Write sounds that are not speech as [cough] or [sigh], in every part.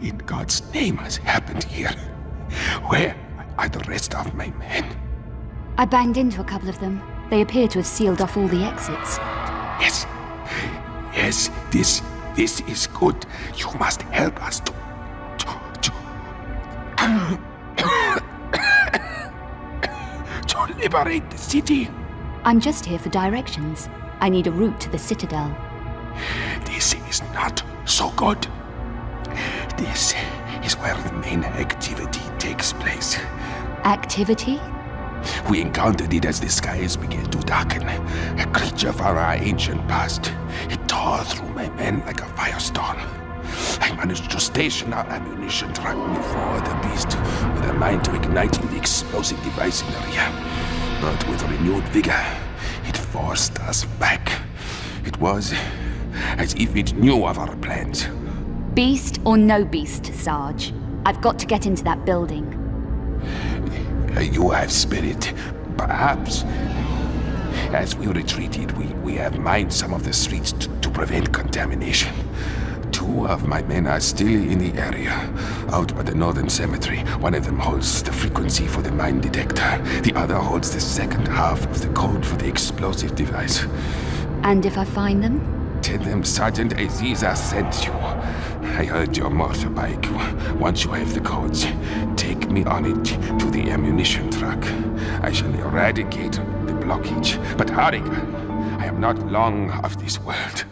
in God's name has happened here? Where are the rest of my men? I banged into a couple of them. They appear to have sealed off all the exits. Yes. Yes, this this is good. You must help us to to to, [coughs] to liberate the city. I'm just here for directions. I need a route to the Citadel. This is not so good. This is where the main activity takes place. Activity? We encountered it as the skies began to darken. A creature from our ancient past. It tore through my men like a firestorm. I managed to station our ammunition truck before the beast with a mind to igniting the explosive device in the rear. But with renewed vigor, it forced us back. It was as if it knew of our plans. Beast or no beast, Sarge. I've got to get into that building. Uh, you have spirit, perhaps. As we retreated, we, we have mined some of the streets to prevent contamination. Two of my men are still in the area, out by the northern cemetery. One of them holds the frequency for the mine detector. The other holds the second half of the code for the explosive device. And if I find them? Tell them Sergeant Aziza sent you. I heard your motorbike. Once you have the codes, take me on it to the ammunition truck. I shall eradicate the blockage. But hurry, I am not long of this world.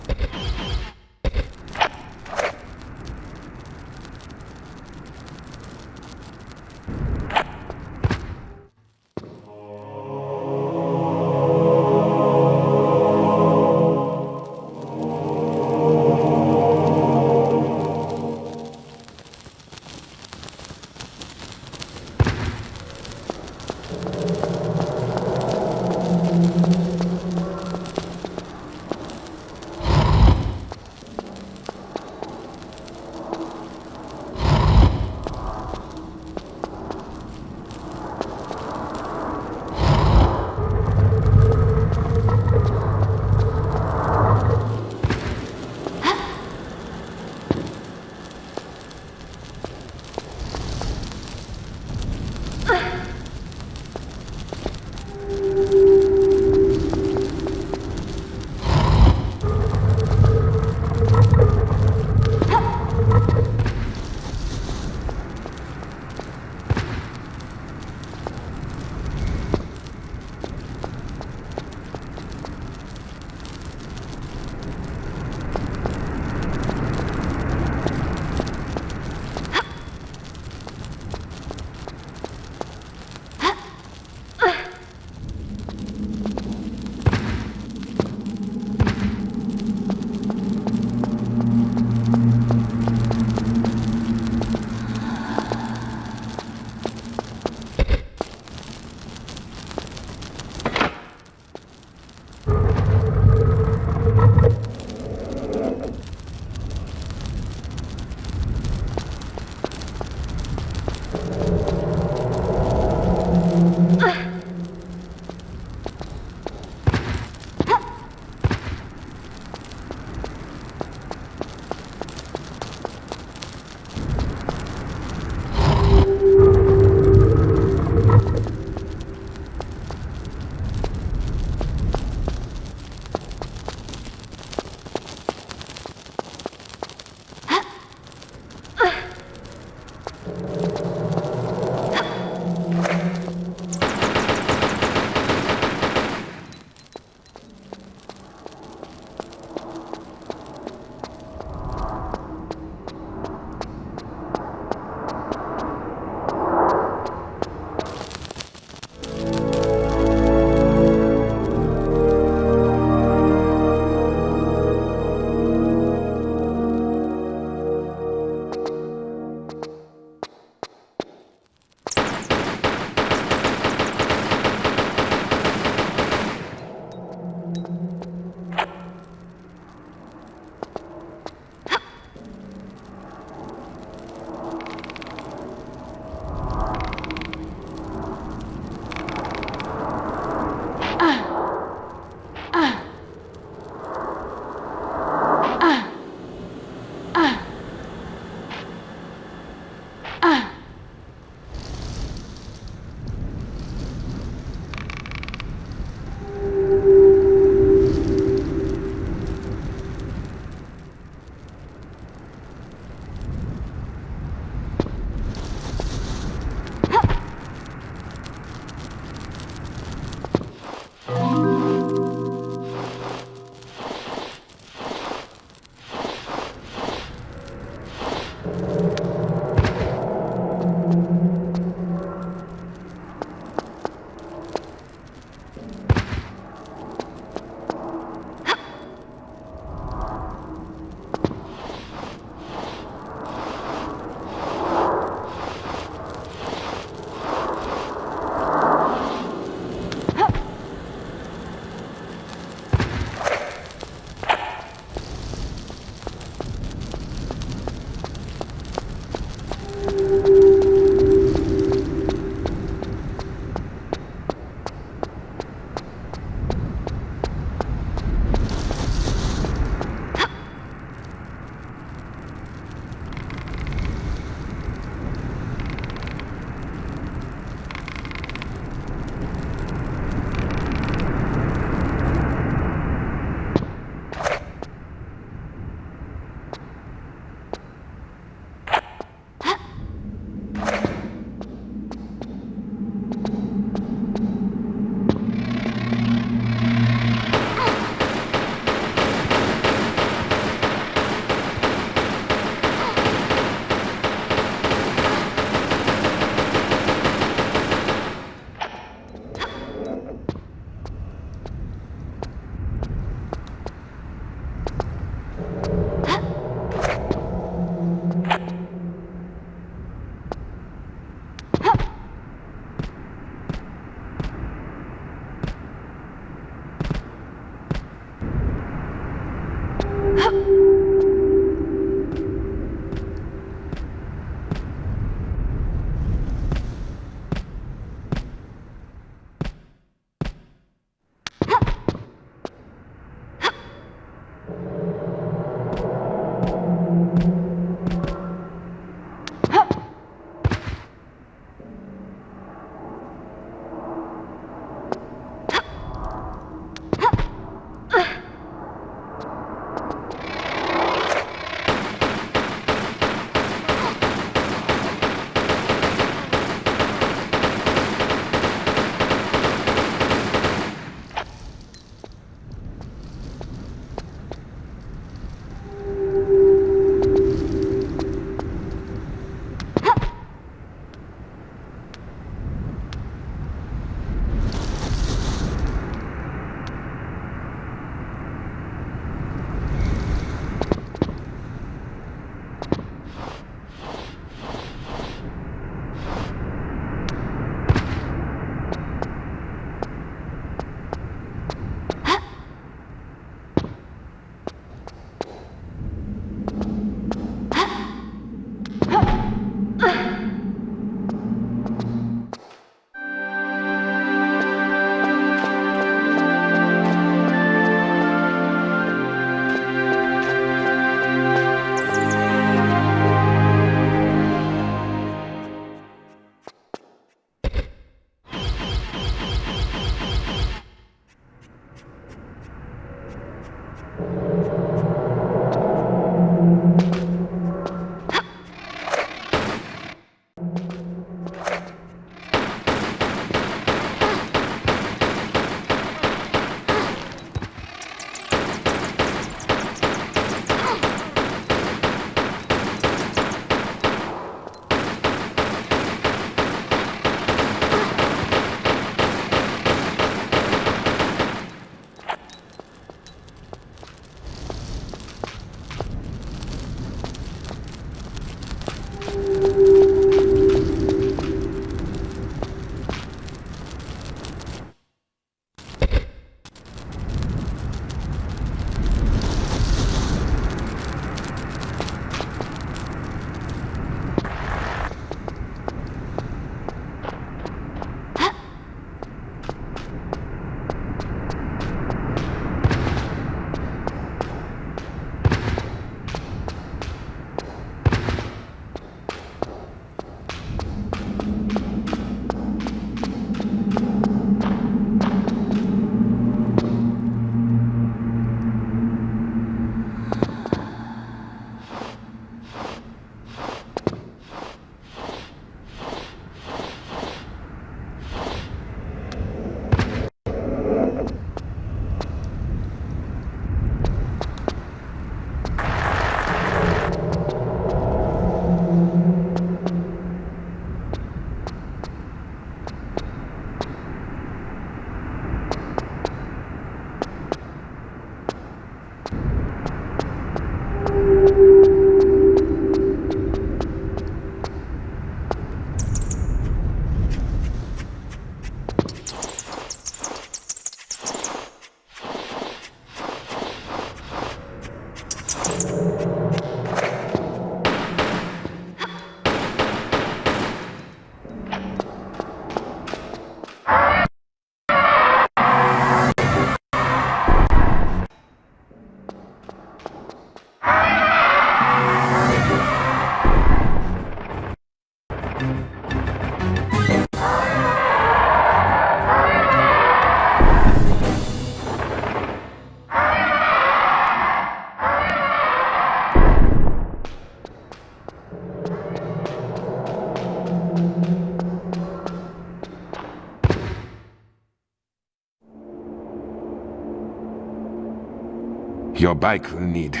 Your bike will need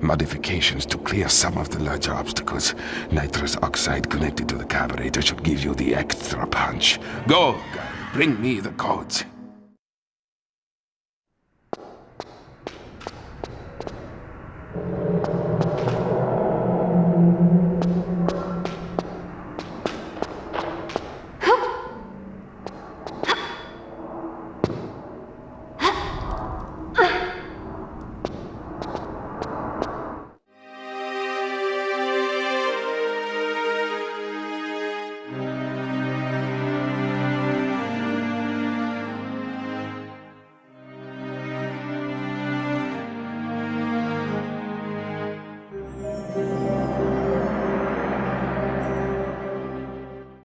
modifications to clear some of the larger obstacles. Nitrous oxide connected to the carburetor should give you the extra punch. Go, guy. Bring me the codes.